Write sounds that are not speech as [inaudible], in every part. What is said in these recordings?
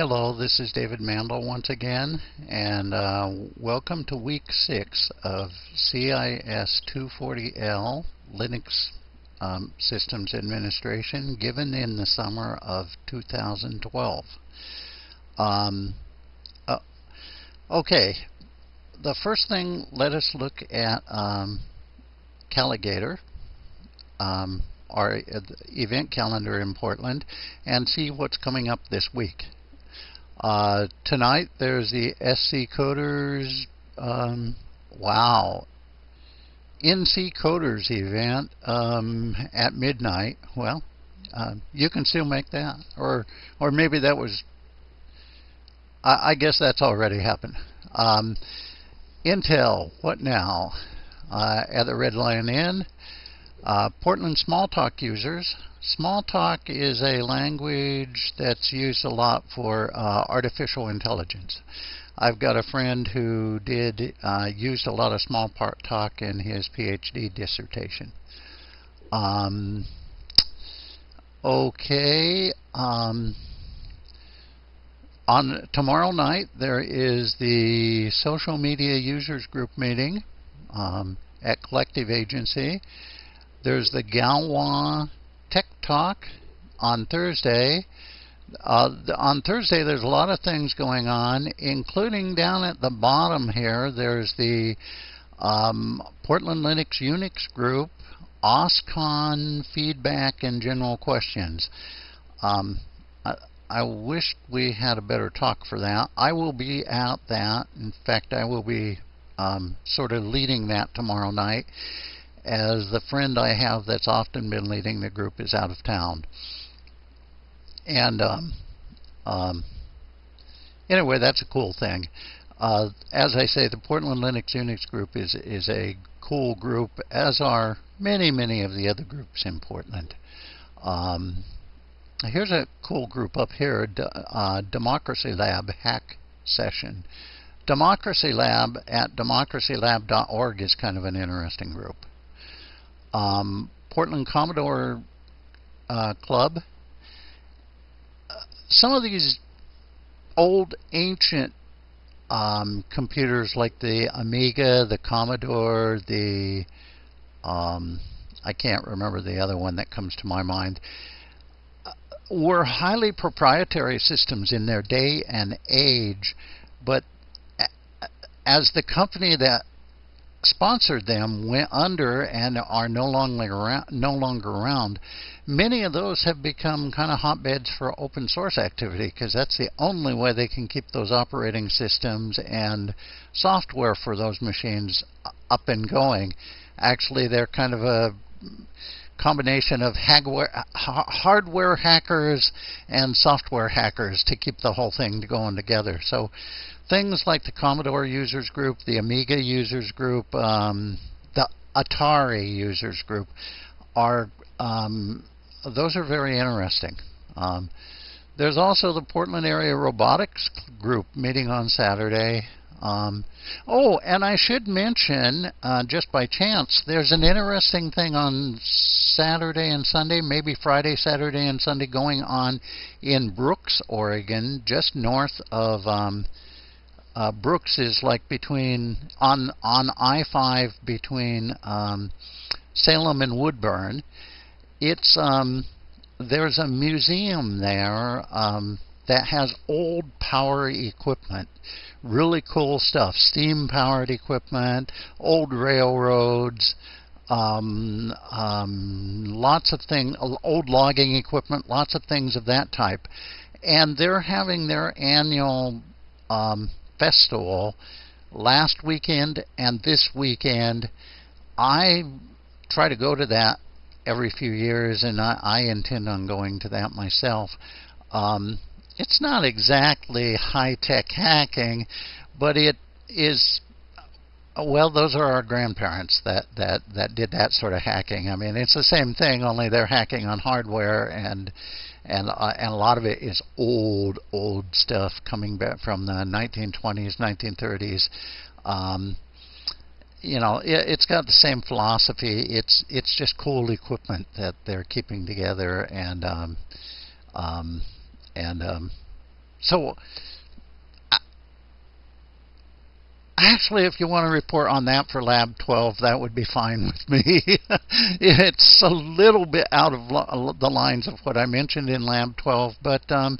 Hello, this is David Mandel once again, and uh, welcome to week six of CIS 240L Linux um, Systems Administration given in the summer of 2012. Um, uh, okay, the first thing, let us look at um, Calagator, um, our uh, event calendar in Portland, and see what's coming up this week. Uh, tonight there's the SC Coders, um, wow, NC Coders event um, at midnight. Well, uh, you can still make that, or or maybe that was. I, I guess that's already happened. Um, Intel, what now? Uh, at the Red Lion Inn. Uh, Portland Smalltalk users. Smalltalk is a language that's used a lot for uh, artificial intelligence. I've got a friend who did uh, used a lot of Smalltalk in his PhD dissertation. Um, okay. Um, on tomorrow night there is the social media users group meeting um, at Collective Agency. There's the Galois Tech Talk on Thursday. Uh, on Thursday, there's a lot of things going on, including down at the bottom here. There's the um, Portland Linux Unix group, OSCON feedback and general questions. Um, I, I wish we had a better talk for that. I will be at that. In fact, I will be um, sort of leading that tomorrow night as the friend I have that's often been leading the group is out of town. And um, um, anyway, that's a cool thing. Uh, as I say, the Portland Linux Unix group is is a cool group, as are many many of the other groups in Portland. Um, here's a cool group up here, uh, Democracy Lab Hack Session. Democracy Lab at democracylab.org is kind of an interesting group. Um, Portland Commodore uh, Club. some of these old ancient um, computers like the Amiga, the Commodore, the um, I can't remember the other one that comes to my mind, uh, were highly proprietary systems in their day and age, but as the company that sponsored them went under and are no longer around, no longer around. Many of those have become kind of hotbeds for open source activity because that's the only way they can keep those operating systems and software for those machines up and going. Actually, they're kind of a combination of hardware hackers and software hackers to keep the whole thing going together. So things like the Commodore users group, the Amiga users group, um, the Atari users group are um, those are very interesting. Um, there's also the Portland Area Robotics Group meeting on Saturday. Um, oh, and I should mention, uh, just by chance, there's an interesting thing on Saturday and Sunday, maybe Friday, Saturday, and Sunday, going on in Brooks, Oregon, just north of um, uh, Brooks is like between on on I-5 between um, Salem and Woodburn. It's um, there's a museum there um, that has old power equipment, really cool stuff, steam-powered equipment, old railroads. Um, um, lots of things, old logging equipment, lots of things of that type, and they're having their annual um, festival last weekend and this weekend. I try to go to that every few years, and I, I intend on going to that myself. Um, it's not exactly high tech hacking, but it is. Well, those are our grandparents that, that, that did that sort of hacking. I mean, it's the same thing, only they're hacking on hardware and and uh, and a lot of it is old old stuff coming back from the 1920s 1930s um, you know it, has got the same philosophy it's it's just cool equipment that they're keeping together and um, um, and um, so Actually, if you want to report on that for Lab 12, that would be fine with me. [laughs] it's a little bit out of the lines of what I mentioned in Lab 12, but um,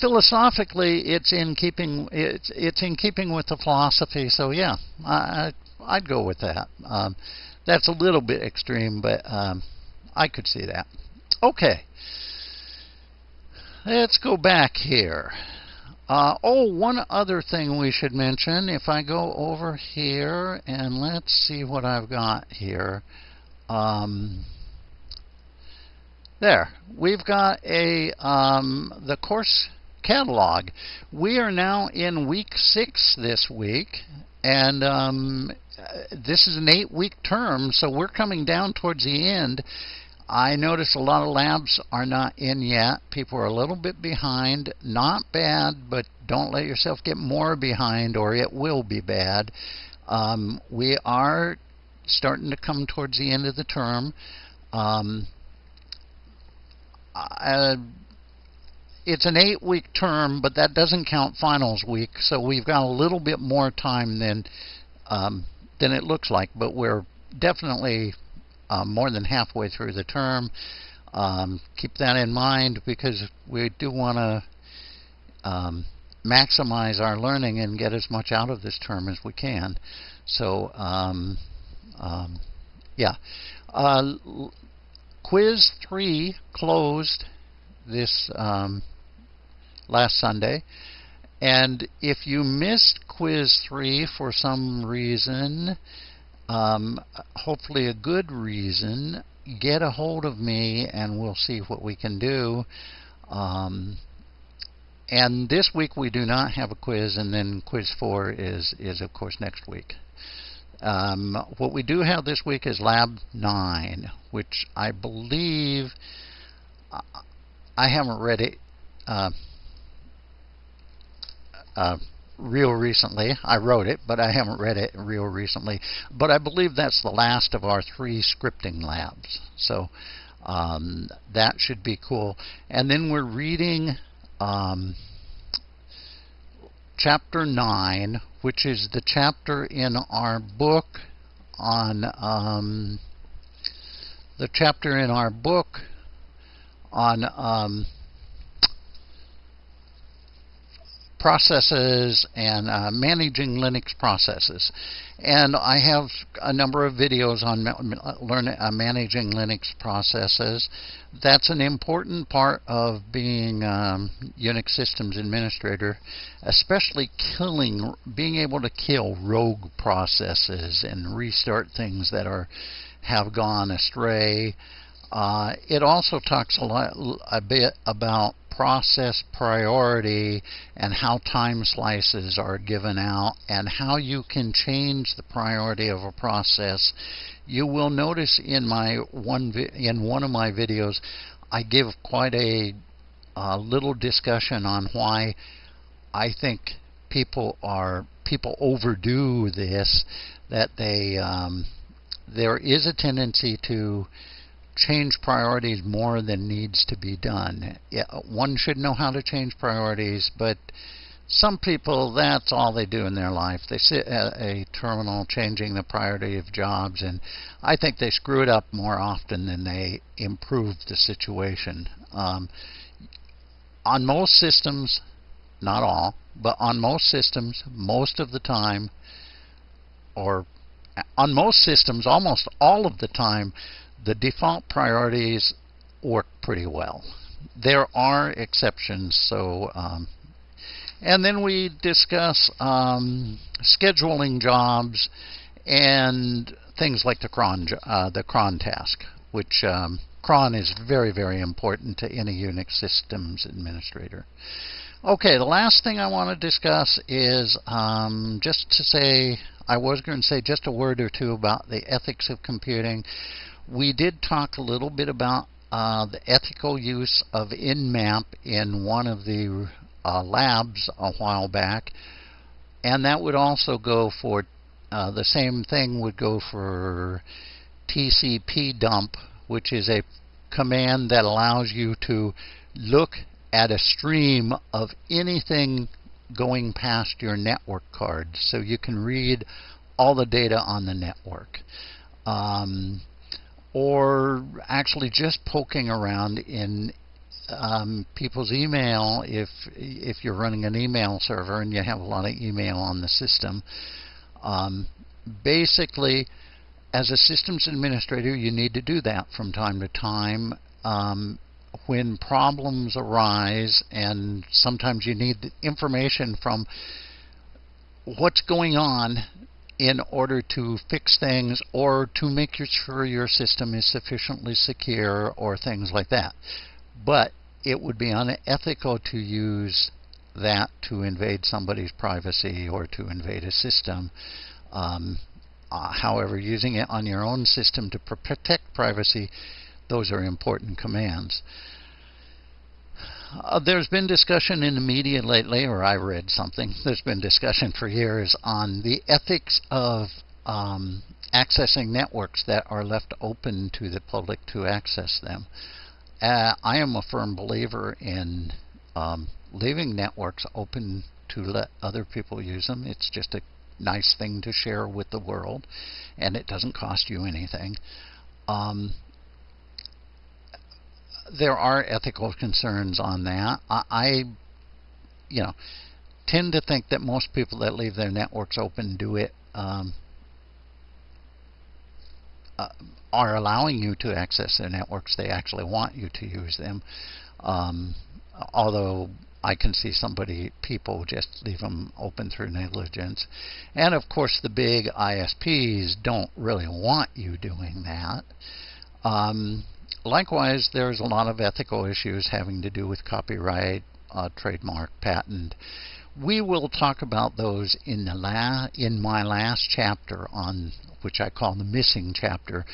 philosophically, it's in keeping it's it's in keeping with the philosophy. So yeah, I, I'd go with that. Um, that's a little bit extreme, but um, I could see that. Okay, let's go back here. Uh, oh, one other thing we should mention. If I go over here and let's see what I've got here. Um, there, we've got a um, the course catalog. We are now in week six this week, and um, this is an eight-week term, so we're coming down towards the end. I notice a lot of labs are not in yet. People are a little bit behind. Not bad, but don't let yourself get more behind or it will be bad. Um, we are starting to come towards the end of the term. Um, uh, it's an eight week term, but that doesn't count finals week, so we've got a little bit more time than um, than it looks like, but we're definitely um, more than halfway through the term. Um, keep that in mind because we do want to um, maximize our learning and get as much out of this term as we can. So, um, um, yeah. Uh, quiz 3 closed this um, last Sunday. And if you missed quiz 3 for some reason, um, hopefully a good reason, get a hold of me and we'll see what we can do. Um, and this week we do not have a quiz, and then quiz four is is of course next week. Um, what we do have this week is Lab nine, which I believe I haven't read it. Uh, uh, real recently. I wrote it, but I haven't read it real recently. But I believe that's the last of our three scripting labs. So um, that should be cool. And then we're reading um, chapter 9, which is the chapter in our book on um, the chapter in our book on um, processes and uh, managing Linux processes. And I have a number of videos on learn, uh, managing Linux processes. That's an important part of being um, Unix systems administrator, especially killing, being able to kill rogue processes and restart things that are have gone astray. Uh, it also talks a, lot, a bit about process priority and how time slices are given out and how you can change the priority of a process. You will notice in my one in one of my videos I give quite a, a little discussion on why I think people are people overdo this that they um, there is a tendency to change priorities more than needs to be done. Yeah, one should know how to change priorities, but some people, that's all they do in their life. They sit at a terminal changing the priority of jobs, and I think they screw it up more often than they improve the situation. Um, on most systems, not all, but on most systems, most of the time, or on most systems, almost all of the time, the default priorities work pretty well. There are exceptions, so um, and then we discuss um, scheduling jobs and things like the cron uh, the cron task, which um, cron is very very important to any Unix systems administrator. Okay, the last thing I want to discuss is um, just to say I was going to say just a word or two about the ethics of computing we did talk a little bit about uh, the ethical use of Nmap in one of the uh, labs a while back, and that would also go for uh, the same thing would go for TCP dump, which is a command that allows you to look at a stream of anything going past your network card so you can read all the data on the network. Um, or actually just poking around in um, people's email if if you're running an email server and you have a lot of email on the system. Um, basically, as a systems administrator, you need to do that from time to time. Um, when problems arise, and sometimes you need information from what's going on in order to fix things or to make sure your system is sufficiently secure or things like that. But it would be unethical to use that to invade somebody's privacy or to invade a system. Um, uh, however, using it on your own system to pr protect privacy, those are important commands. Uh, there's been discussion in the media lately, or I read something, [laughs] there's been discussion for years on the ethics of um, accessing networks that are left open to the public to access them. Uh, I am a firm believer in um, leaving networks open to let other people use them. It's just a nice thing to share with the world, and it doesn't cost you anything. Um, there are ethical concerns on that. I, I, you know, tend to think that most people that leave their networks open do it um, uh, are allowing you to access their networks. They actually want you to use them. Um, although I can see somebody, people just leave them open through negligence. And of course, the big ISPs don't really want you doing that. Um, likewise, there's a lot of ethical issues having to do with copyright, uh, trademark, patent. We will talk about those in the la in my last chapter on which I call the missing chapter,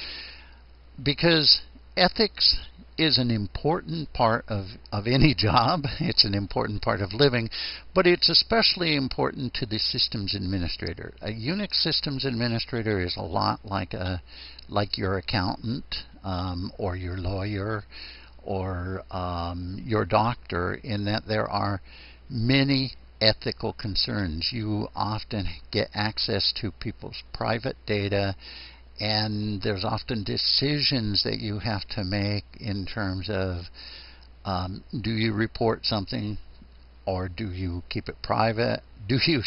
because ethics is an important part of, of any [laughs] job. It's an important part of living, but it's especially important to the systems administrator. A Unix systems administrator is a lot like a like your accountant um, or your lawyer or um, your doctor in that there are many ethical concerns. You often get access to people's private data and there's often decisions that you have to make in terms of um, do you report something or do you keep it private? Do you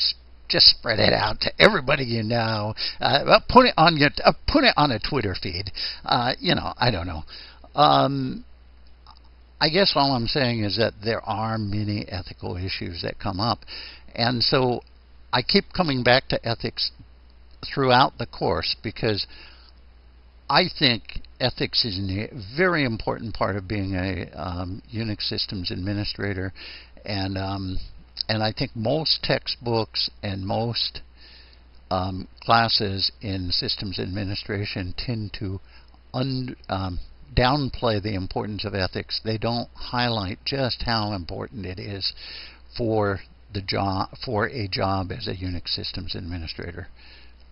just spread it out to everybody you know? Uh, put it on your uh, put it on a Twitter feed. Uh, you know, I don't know. Um, I guess all I'm saying is that there are many ethical issues that come up, and so I keep coming back to ethics throughout the course because I think ethics is a very important part of being a um, Unix systems administrator, and um, and I think most textbooks and most um, classes in systems administration tend to um, downplay the importance of ethics. They don't highlight just how important it is for the job for a job as a Unix systems administrator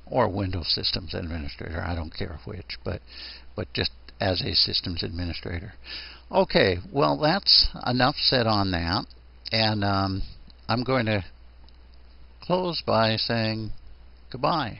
or Windows systems administrator. I don't care which, but but just as a systems administrator. Okay, well that's enough said on that, and um, I'm going to close by saying goodbye.